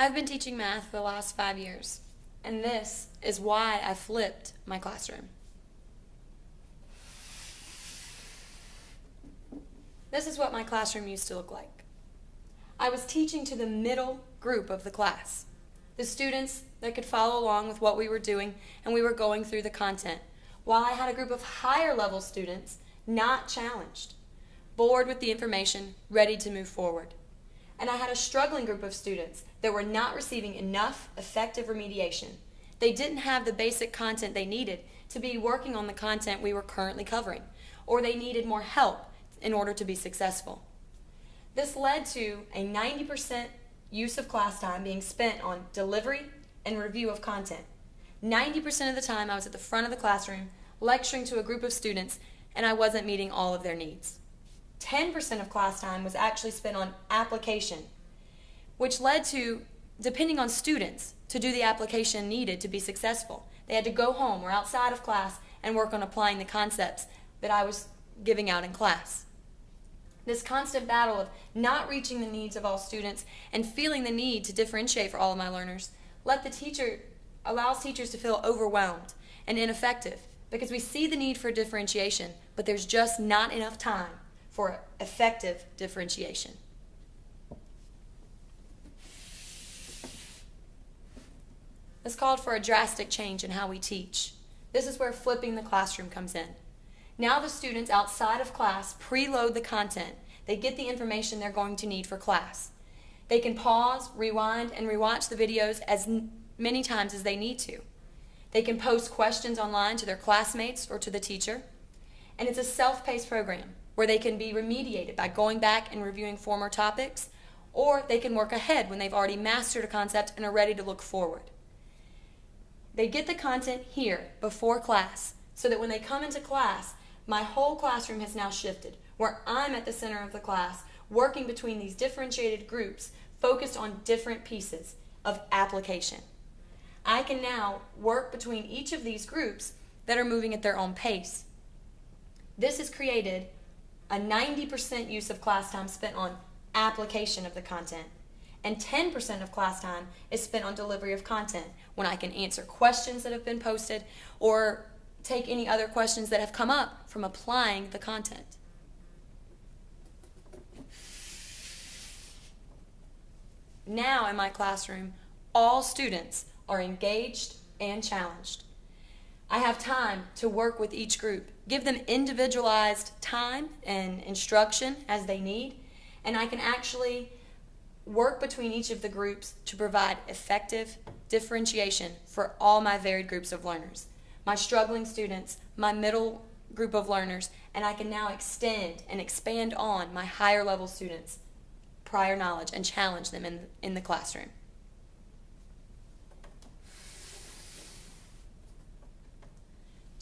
I've been teaching math for the last five years, and this is why I flipped my classroom. This is what my classroom used to look like. I was teaching to the middle group of the class, the students that could follow along with what we were doing, and we were going through the content, while I had a group of higher level students not challenged, bored with the information, ready to move forward. And I had a struggling group of students that were not receiving enough effective remediation. They didn't have the basic content they needed to be working on the content we were currently covering, or they needed more help in order to be successful. This led to a 90% use of class time being spent on delivery and review of content. 90% of the time I was at the front of the classroom lecturing to a group of students and I wasn't meeting all of their needs. 10% of class time was actually spent on application, which led to, depending on students, to do the application needed to be successful. They had to go home or outside of class and work on applying the concepts that I was giving out in class. This constant battle of not reaching the needs of all students and feeling the need to differentiate for all of my learners let the teacher allows teachers to feel overwhelmed and ineffective because we see the need for differentiation, but there's just not enough time for effective differentiation. This called for a drastic change in how we teach. This is where flipping the classroom comes in. Now the students outside of class preload the content. They get the information they're going to need for class. They can pause, rewind, and rewatch the videos as many times as they need to. They can post questions online to their classmates or to the teacher. And it's a self-paced program where they can be remediated by going back and reviewing former topics, or they can work ahead when they've already mastered a concept and are ready to look forward. They get the content here before class so that when they come into class, my whole classroom has now shifted, where I'm at the center of the class, working between these differentiated groups focused on different pieces of application. I can now work between each of these groups that are moving at their own pace. This has created a 90% use of class time spent on application of the content, and 10% of class time is spent on delivery of content when I can answer questions that have been posted or take any other questions that have come up from applying the content. Now in my classroom, all students are engaged and challenged. I have time to work with each group, give them individualized time and instruction as they need, and I can actually work between each of the groups to provide effective differentiation for all my varied groups of learners. My struggling students, my middle group of learners, and I can now extend and expand on my higher level students' prior knowledge and challenge them in, in the classroom.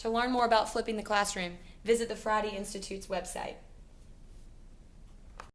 To learn more about flipping the classroom, visit the Friday Institute's website.